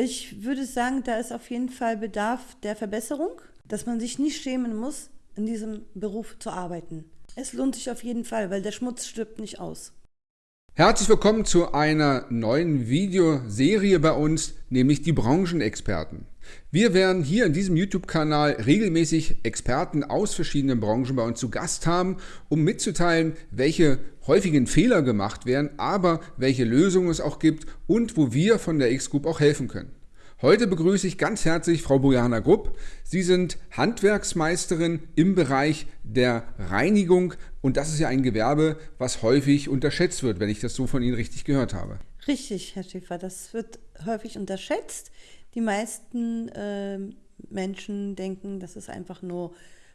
Ich würde sagen, da ist auf jeden Fall Bedarf der Verbesserung, dass man sich nicht schämen muss, in diesem Beruf zu arbeiten. Es lohnt sich auf jeden Fall, weil der Schmutz stirbt nicht aus. Herzlich willkommen zu einer neuen Videoserie bei uns, nämlich die Branchenexperten. Wir werden hier in diesem YouTube-Kanal regelmäßig Experten aus verschiedenen Branchen bei uns zu Gast haben, um mitzuteilen, welche häufigen Fehler gemacht werden, aber welche Lösungen es auch gibt und wo wir von der X-Group auch helfen können. Heute begrüße ich ganz herzlich Frau Bojana Grupp. Sie sind Handwerksmeisterin im Bereich der Reinigung und das ist ja ein Gewerbe, was häufig unterschätzt wird, wenn ich das so von Ihnen richtig gehört habe. Richtig, Herr Schäfer, das wird häufig unterschätzt. Die meisten äh, Menschen denken, dass es einfach nur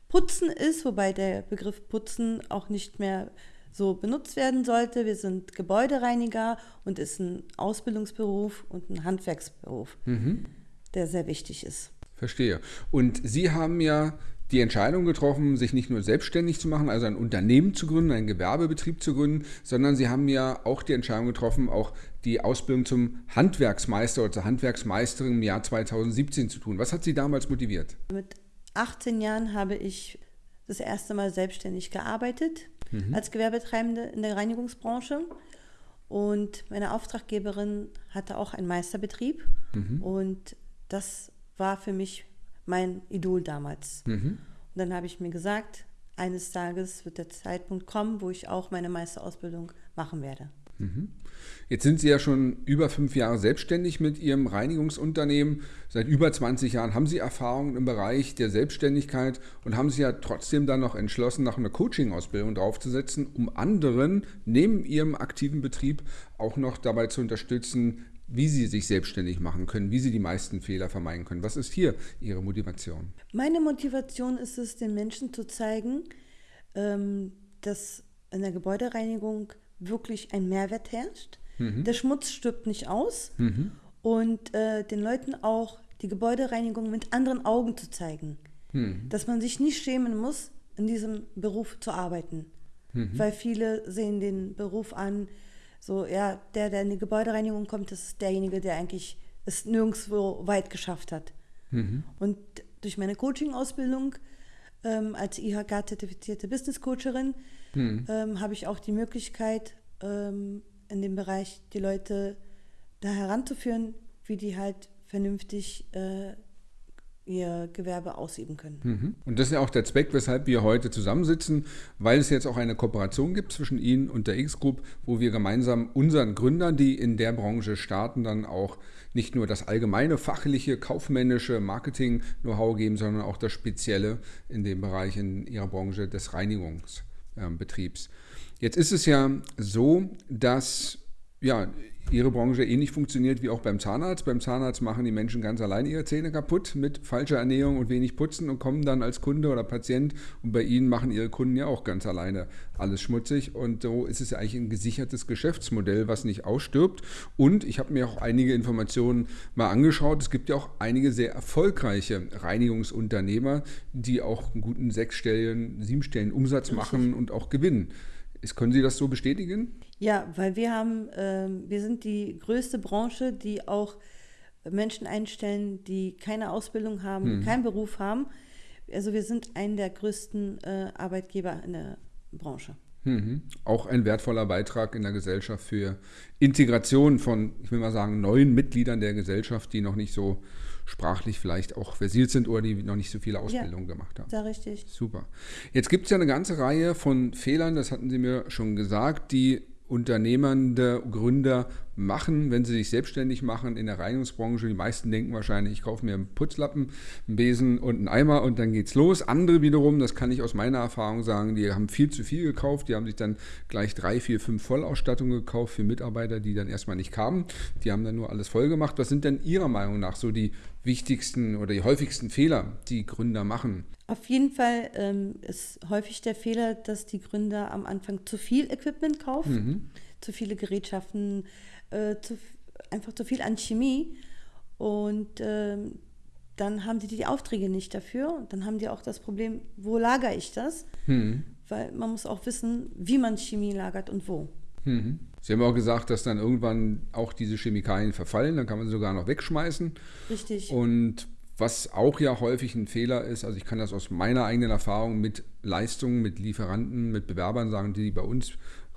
Putzen ist, wobei der Begriff Putzen auch nicht mehr so benutzt werden sollte. Wir sind Gebäudereiniger und ist ein Ausbildungsberuf und ein Handwerksberuf, mhm. der sehr wichtig ist. Verstehe. Und Sie haben ja die Entscheidung getroffen, sich nicht nur selbstständig zu machen, also ein Unternehmen zu gründen, einen Gewerbebetrieb zu gründen, sondern Sie haben ja auch die Entscheidung getroffen, auch die Ausbildung zum Handwerksmeister oder zur Handwerksmeisterin im Jahr 2017 zu tun. Was hat Sie damals motiviert? Mit 18 Jahren habe ich das erste Mal selbstständig gearbeitet mhm. als Gewerbetreibende in der Reinigungsbranche. Und meine Auftraggeberin hatte auch einen Meisterbetrieb. Mhm. Und das war für mich mein Idol damals. Mhm. Und dann habe ich mir gesagt, eines Tages wird der Zeitpunkt kommen, wo ich auch meine Meisterausbildung machen werde. Mhm. Jetzt sind Sie ja schon über fünf Jahre selbstständig mit Ihrem Reinigungsunternehmen. Seit über 20 Jahren haben Sie Erfahrungen im Bereich der Selbstständigkeit und haben sich ja trotzdem dann noch entschlossen, nach einer Coaching-Ausbildung draufzusetzen, um anderen neben Ihrem aktiven Betrieb auch noch dabei zu unterstützen, wie Sie sich selbstständig machen können, wie Sie die meisten Fehler vermeiden können. Was ist hier Ihre Motivation? Meine Motivation ist es, den Menschen zu zeigen, ähm, dass in der Gebäudereinigung wirklich ein Mehrwert herrscht. Mhm. Der Schmutz stirbt nicht aus mhm. und äh, den Leuten auch die Gebäudereinigung mit anderen Augen zu zeigen. Mhm. Dass man sich nicht schämen muss, in diesem Beruf zu arbeiten. Mhm. Weil viele sehen den Beruf an, so, ja, der, der in die Gebäudereinigung kommt, das ist derjenige, der eigentlich es nirgendwo weit geschafft hat. Mhm. Und durch meine Coaching-Ausbildung ähm, als IHK-zertifizierte Business-Coacherin hm. ähm, habe ich auch die Möglichkeit, ähm, in dem Bereich die Leute da heranzuführen, wie die halt vernünftig äh, ihr Gewerbe ausüben können. Mhm. Und das ist ja auch der Zweck, weshalb wir heute zusammensitzen, weil es jetzt auch eine Kooperation gibt zwischen Ihnen und der X-Group, wo wir gemeinsam unseren Gründern, die in der Branche starten, dann auch nicht nur das allgemeine fachliche, kaufmännische Marketing-Know-how geben, sondern auch das Spezielle in dem Bereich in ihrer Branche des Reinigungsbetriebs. Jetzt ist es ja so, dass ja, ihre Branche ähnlich funktioniert wie auch beim Zahnarzt. Beim Zahnarzt machen die Menschen ganz allein ihre Zähne kaputt mit falscher Ernährung und wenig Putzen und kommen dann als Kunde oder Patient. Und bei ihnen machen ihre Kunden ja auch ganz alleine alles schmutzig. Und so ist es ja eigentlich ein gesichertes Geschäftsmodell, was nicht ausstirbt. Und ich habe mir auch einige Informationen mal angeschaut. Es gibt ja auch einige sehr erfolgreiche Reinigungsunternehmer, die auch einen guten sechsstelligen, siebenstelligen Umsatz machen und auch gewinnen. Können Sie das so bestätigen? Ja, weil wir haben, äh, wir sind die größte Branche, die auch Menschen einstellen, die keine Ausbildung haben, hm. keinen Beruf haben. Also wir sind ein der größten äh, Arbeitgeber in der Branche. Mhm. Auch ein wertvoller Beitrag in der Gesellschaft für Integration von, ich will mal sagen, neuen Mitgliedern der Gesellschaft, die noch nicht so sprachlich vielleicht auch versiert sind oder die noch nicht so viele Ausbildungen ja, gemacht haben. Ja, richtig. Super. Jetzt gibt es ja eine ganze Reihe von Fehlern, das hatten Sie mir schon gesagt, die unternehmende Gründer machen, wenn sie sich selbstständig machen in der Reinigungsbranche. Die meisten denken wahrscheinlich, ich kaufe mir einen Putzlappen, einen Besen und einen Eimer und dann geht's los. Andere wiederum, das kann ich aus meiner Erfahrung sagen, die haben viel zu viel gekauft. Die haben sich dann gleich drei, vier, fünf Vollausstattungen gekauft für Mitarbeiter, die dann erstmal nicht kamen. Die haben dann nur alles voll gemacht. Was sind denn Ihrer Meinung nach so die wichtigsten oder die häufigsten Fehler, die Gründer machen? Auf jeden Fall ähm, ist häufig der Fehler, dass die Gründer am Anfang zu viel Equipment kaufen, mhm. Zu viele Gerätschaften, äh, zu, einfach zu viel an Chemie. Und ähm, dann haben die die Aufträge nicht dafür. Und dann haben die auch das Problem, wo lagere ich das? Mhm. Weil man muss auch wissen, wie man Chemie lagert und wo. Mhm. Sie haben auch gesagt, dass dann irgendwann auch diese Chemikalien verfallen, dann kann man sie sogar noch wegschmeißen. Richtig. Und was auch ja häufig ein Fehler ist, also ich kann das aus meiner eigenen Erfahrung mit Leistungen, mit Lieferanten, mit Bewerbern sagen, die bei uns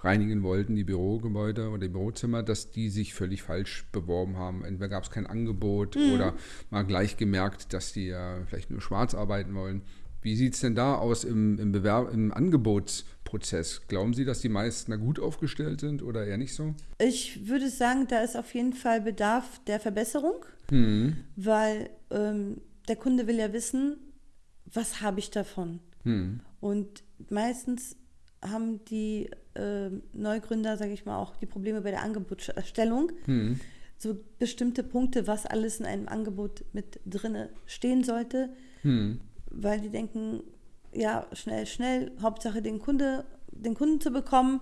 reinigen wollten, die Bürogebäude oder die Bürozimmer, dass die sich völlig falsch beworben haben. Entweder gab es kein Angebot mhm. oder mal gleich gemerkt, dass die ja vielleicht nur schwarz arbeiten wollen. Wie sieht es denn da aus im, im, Bewerb, im Angebotsprozess? Glauben Sie, dass die meisten da gut aufgestellt sind oder eher nicht so? Ich würde sagen, da ist auf jeden Fall Bedarf der Verbesserung, hm. weil ähm, der Kunde will ja wissen, was habe ich davon? Hm. Und meistens haben die äh, Neugründer, sage ich mal, auch die Probleme bei der Angebotserstellung. Hm. So bestimmte Punkte, was alles in einem Angebot mit drin stehen sollte. Hm weil die denken, ja, schnell, schnell, Hauptsache den Kunde, den Kunden zu bekommen.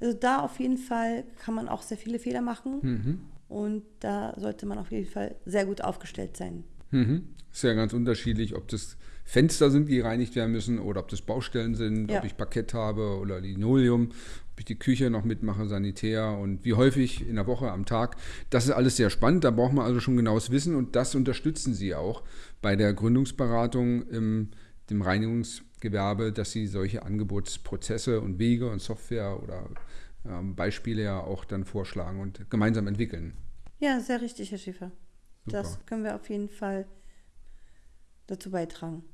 Also da auf jeden Fall kann man auch sehr viele Fehler machen mhm. und da sollte man auf jeden Fall sehr gut aufgestellt sein. Mhm. Ist ja ganz unterschiedlich, ob das Fenster sind, die gereinigt werden müssen oder ob das Baustellen sind, ja. ob ich Parkett habe oder Linoleum, ob ich die Küche noch mitmache, Sanitär und wie häufig in der Woche, am Tag. Das ist alles sehr spannend, da braucht man also schon genaues Wissen und das unterstützen Sie auch bei der Gründungsberatung im dem Reinigungsgewerbe, dass Sie solche Angebotsprozesse und Wege und Software oder ähm, Beispiele ja auch dann vorschlagen und gemeinsam entwickeln. Ja, sehr richtig, Herr Schäfer. Super. Das können wir auf jeden Fall dazu beitragen.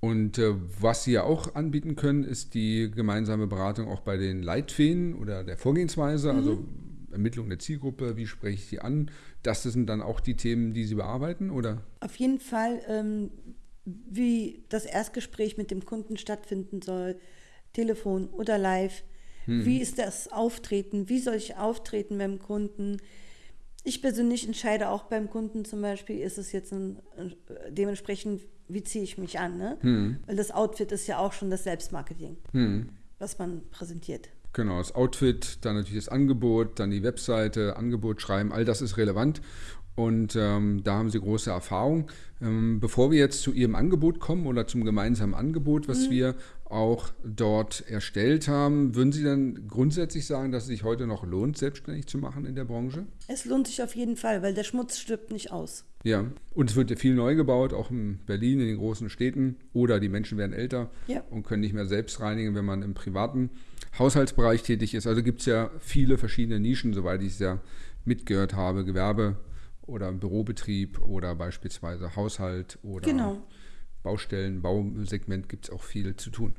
Und äh, was Sie ja auch anbieten können, ist die gemeinsame Beratung auch bei den Leitfäden oder der Vorgehensweise, mhm. also Ermittlung der Zielgruppe, wie spreche ich sie an. Das sind dann auch die Themen, die Sie bearbeiten, oder? Auf jeden Fall, ähm, wie das Erstgespräch mit dem Kunden stattfinden soll, Telefon oder live. Mhm. Wie ist das Auftreten? Wie soll ich auftreten beim Kunden? Ich persönlich entscheide auch beim Kunden zum Beispiel, ist es jetzt ein, dementsprechend, wie ziehe ich mich an? Ne? Hm. Weil das Outfit ist ja auch schon das Selbstmarketing, hm. was man präsentiert. Genau, das Outfit, dann natürlich das Angebot, dann die Webseite, Angebot schreiben, all das ist relevant. Und ähm, da haben Sie große Erfahrung. Ähm, bevor wir jetzt zu Ihrem Angebot kommen oder zum gemeinsamen Angebot, was mhm. wir auch dort erstellt haben, würden Sie dann grundsätzlich sagen, dass es sich heute noch lohnt, selbstständig zu machen in der Branche? Es lohnt sich auf jeden Fall, weil der Schmutz stirbt nicht aus. Ja, und es wird ja viel neu gebaut, auch in Berlin, in den großen Städten. Oder die Menschen werden älter ja. und können nicht mehr selbst reinigen, wenn man im privaten Haushaltsbereich tätig ist. Also gibt es ja viele verschiedene Nischen, soweit ich es ja mitgehört habe. Gewerbe, oder Bürobetrieb oder beispielsweise Haushalt oder genau. Baustellen, Bausegment gibt es auch viel zu tun.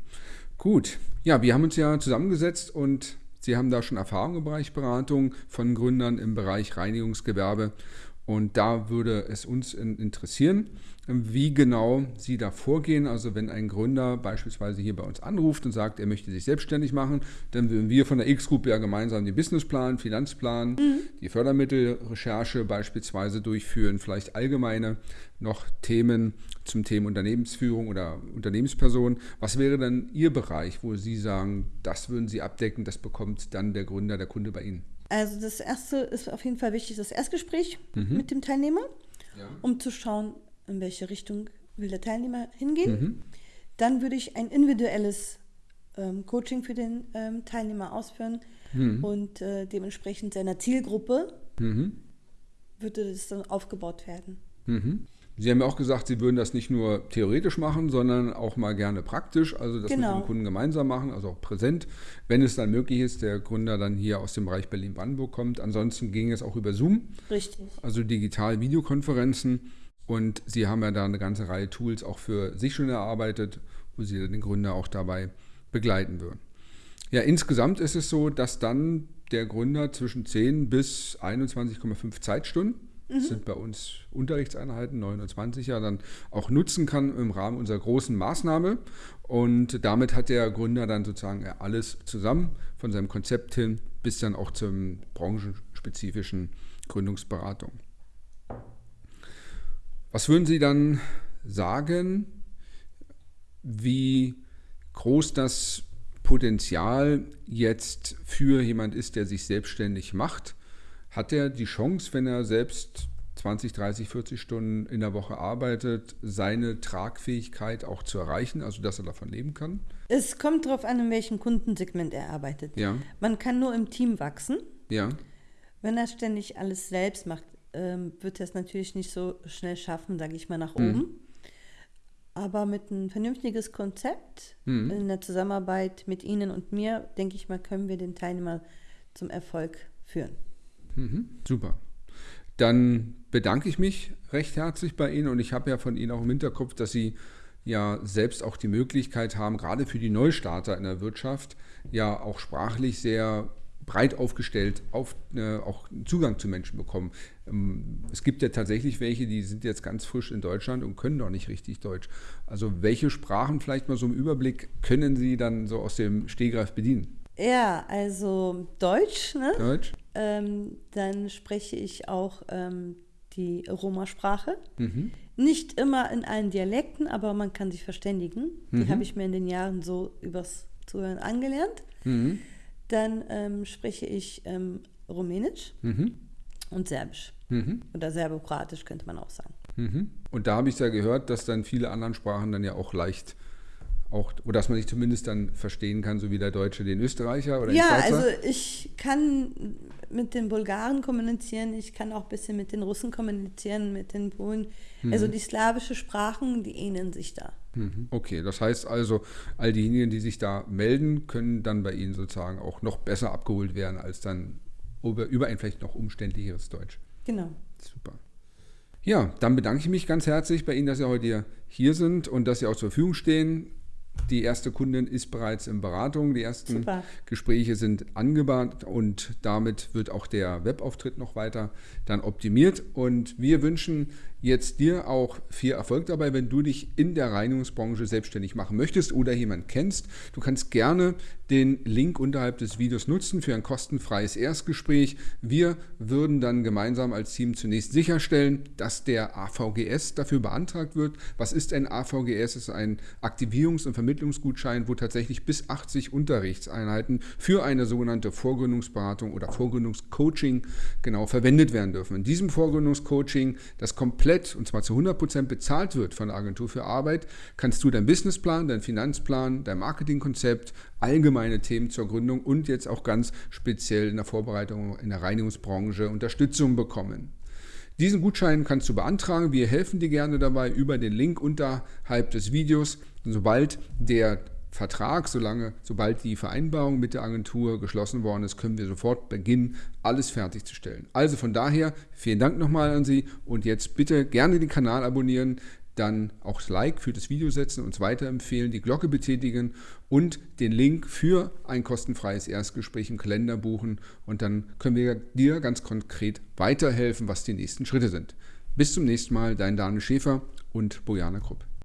Gut, ja, wir haben uns ja zusammengesetzt und Sie haben da schon Erfahrung im Bereich Beratung von Gründern im Bereich Reinigungsgewerbe. Und da würde es uns interessieren, wie genau Sie da vorgehen. Also wenn ein Gründer beispielsweise hier bei uns anruft und sagt, er möchte sich selbstständig machen, dann würden wir von der X-Group ja gemeinsam den Businessplan, Finanzplan, mhm. die Fördermittelrecherche beispielsweise durchführen, vielleicht allgemeine noch Themen zum Thema Unternehmensführung oder Unternehmensperson. Was wäre dann Ihr Bereich, wo Sie sagen, das würden Sie abdecken, das bekommt dann der Gründer, der Kunde bei Ihnen? Also das erste ist auf jeden Fall wichtig, das Erstgespräch mhm. mit dem Teilnehmer, ja. um zu schauen, in welche Richtung will der Teilnehmer hingehen. Mhm. Dann würde ich ein individuelles ähm, Coaching für den ähm, Teilnehmer ausführen mhm. und äh, dementsprechend seiner Zielgruppe mhm. würde das dann aufgebaut werden. Sie haben ja auch gesagt, Sie würden das nicht nur theoretisch machen, sondern auch mal gerne praktisch, also das genau. mit dem Kunden gemeinsam machen, also auch präsent, wenn es dann möglich ist, der Gründer dann hier aus dem Bereich Berlin-Brandenburg kommt. Ansonsten ging es auch über Zoom. Richtig. Also digital Videokonferenzen. Und Sie haben ja da eine ganze Reihe Tools auch für sich schon erarbeitet, wo Sie den Gründer auch dabei begleiten würden. Ja, insgesamt ist es so, dass dann der Gründer zwischen 10 bis 21,5 Zeitstunden, mhm. sind bei uns Unterrichtseinheiten, 29 ja, dann auch nutzen kann im Rahmen unserer großen Maßnahme. Und damit hat der Gründer dann sozusagen alles zusammen, von seinem Konzept hin bis dann auch zum branchenspezifischen Gründungsberatung. Was würden Sie dann sagen, wie groß das Potenzial jetzt für jemand ist, der sich selbstständig macht? Hat er die Chance, wenn er selbst 20, 30, 40 Stunden in der Woche arbeitet, seine Tragfähigkeit auch zu erreichen, also dass er davon leben kann? Es kommt darauf an, in welchem Kundensegment er arbeitet. Ja. Man kann nur im Team wachsen. Ja. Wenn er ständig alles selbst macht, ähm, wird er es natürlich nicht so schnell schaffen, sage ich mal, nach oben. Mhm. Aber mit einem vernünftiges Konzept mhm. in der Zusammenarbeit mit Ihnen und mir, denke ich mal, können wir den Teilnehmer zum Erfolg führen. Mhm. Super. Dann bedanke ich mich recht herzlich bei Ihnen und ich habe ja von Ihnen auch im Hinterkopf, dass Sie ja selbst auch die Möglichkeit haben, gerade für die Neustarter in der Wirtschaft, ja auch sprachlich sehr breit aufgestellt auf, äh, auch Zugang zu Menschen bekommen. Ähm, es gibt ja tatsächlich welche, die sind jetzt ganz frisch in Deutschland und können noch nicht richtig Deutsch. Also welche Sprachen vielleicht mal so im Überblick können Sie dann so aus dem Stehgreif bedienen? Ja, also Deutsch, ne? Deutsch. Ähm, dann spreche ich auch ähm, die Roma-Sprache. Mhm. Nicht immer in allen Dialekten, aber man kann sich verständigen. Die mhm. habe ich mir in den Jahren so übers Zuhören angelernt. Mhm. Dann ähm, spreche ich ähm, Rumänisch mhm. und Serbisch. Mhm. Oder Serbokratisch könnte man auch sagen. Mhm. Und da habe ich ja gehört, dass dann viele andere Sprachen dann ja auch leicht auch, oder dass man sich zumindest dann verstehen kann, so wie der Deutsche den Österreicher oder ja, den Schweizer? Ja, also ich kann mit den Bulgaren kommunizieren, ich kann auch ein bisschen mit den Russen kommunizieren, mit den Polen. Mhm. Also die slawischen Sprachen, die ähneln sich da. Mhm. Okay, das heißt also, all diejenigen, die sich da melden, können dann bei Ihnen sozusagen auch noch besser abgeholt werden als dann über, über ein vielleicht noch umständlicheres Deutsch. Genau. Super. Ja, dann bedanke ich mich ganz herzlich bei Ihnen, dass Sie heute hier sind und dass Sie auch zur Verfügung stehen. Die erste Kundin ist bereits in Beratung. Die ersten Super. Gespräche sind angebahnt und damit wird auch der Webauftritt noch weiter dann optimiert. Und wir wünschen jetzt dir auch viel Erfolg dabei, wenn du dich in der Reinigungsbranche selbstständig machen möchtest oder jemanden kennst. Du kannst gerne den Link unterhalb des Videos nutzen für ein kostenfreies Erstgespräch. Wir würden dann gemeinsam als Team zunächst sicherstellen, dass der AVGS dafür beantragt wird. Was ist ein AVGS? Es ist ein Aktivierungs- und Vermittlungsgutschein, wo tatsächlich bis 80 Unterrichtseinheiten für eine sogenannte Vorgründungsberatung oder Vorgründungscoaching genau verwendet werden dürfen. In diesem Vorgründungscoaching das komplette komplett und zwar zu 100% bezahlt wird von der Agentur für Arbeit, kannst du deinen Businessplan, deinen Finanzplan, dein Marketingkonzept, allgemeine Themen zur Gründung und jetzt auch ganz speziell in der Vorbereitung in der Reinigungsbranche Unterstützung bekommen. Diesen Gutschein kannst du beantragen. Wir helfen dir gerne dabei über den Link unterhalb des Videos. Sobald der Vertrag, solange, sobald die Vereinbarung mit der Agentur geschlossen worden ist, können wir sofort beginnen, alles fertigzustellen. Also von daher, vielen Dank nochmal an Sie und jetzt bitte gerne den Kanal abonnieren, dann auch das Like für das Video setzen, uns weiterempfehlen, die Glocke betätigen und den Link für ein kostenfreies Erstgespräch im Kalender buchen und dann können wir dir ganz konkret weiterhelfen, was die nächsten Schritte sind. Bis zum nächsten Mal, dein Daniel Schäfer und Bojana Krupp.